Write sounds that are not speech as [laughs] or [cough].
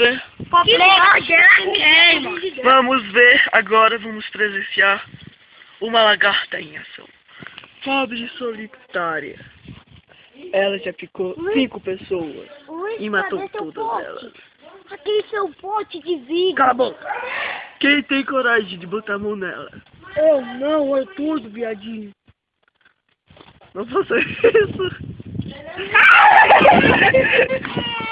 Né? ver. É assim é. Vamos ver agora, vamos presenciar uma lagarta em ação. Pobre solitária. Ela já picou cinco pessoas e matou todas elas. Aquele seu pote de vidro. Cala a boca! Quem tem coragem de botar a mão nela? Eu não, é tudo, viadinho. Não faça isso! [laughs]